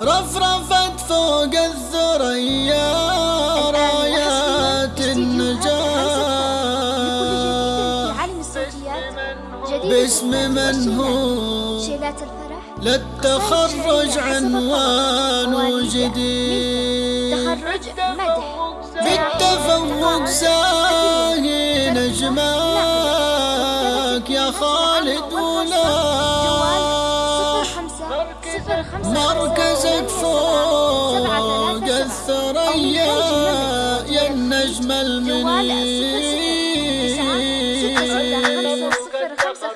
رفرفت فوق الثريا رايات النجاة. باسم من هو؟ للتخرج عنوان جديد بالتفوق زاهي نجماك يا خالد ولا. مركز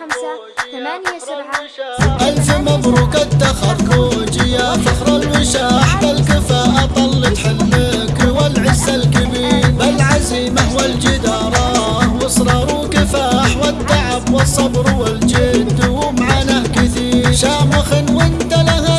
خمسة ثمانية سبعة. ألف مبروك التخرج يا فخر الوشاح بالكفاءة طلت حلمك والعز الكبير. بالعزيمة والجدارة وإصرار وكفاح والتعب والصبر والجد ومعاناة كثير. شامخ وانت لها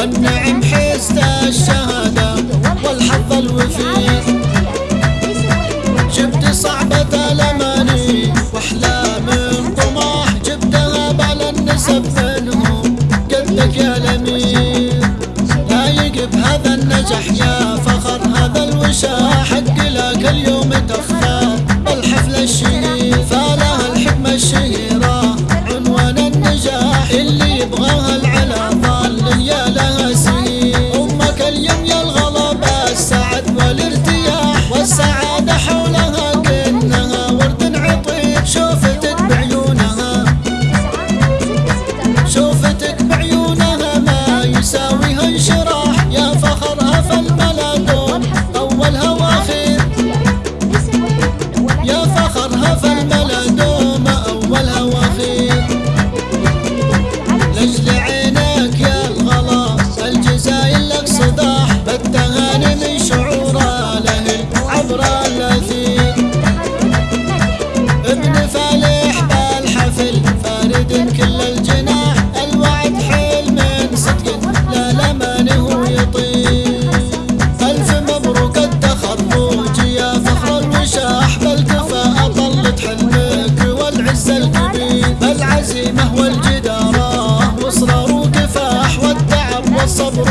والنعم حيست الشهر آخرها في البلد sọ̀rọ̀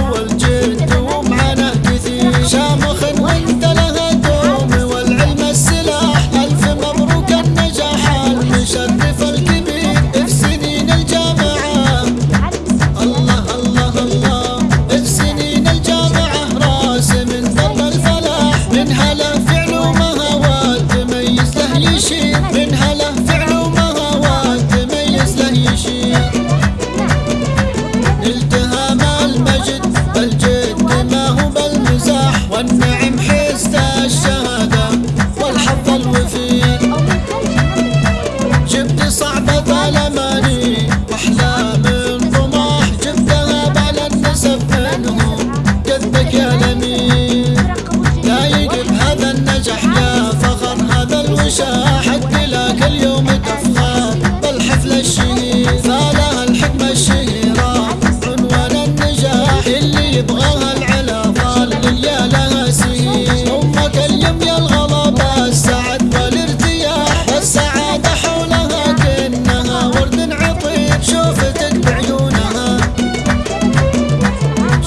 دايق بهذا النجاح يا فخر هذا الوشاح حق لك اليوم تفخر. بالحفل الشهير فالها الحكمة الشهيرة. عنوان النجاح اللي يبغاها العلا ظال يا لها سهير أمك اليم يا الغلبة السعد والارتياح السعادة حولها كأنها ورد عطيب شوفتك بعيونها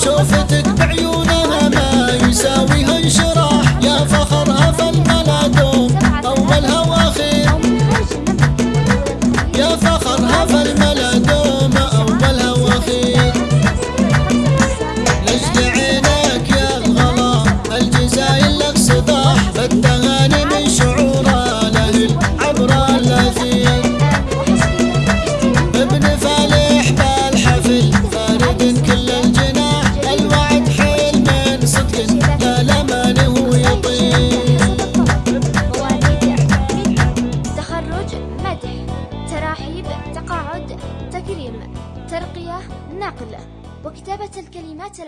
شوفتك كلمات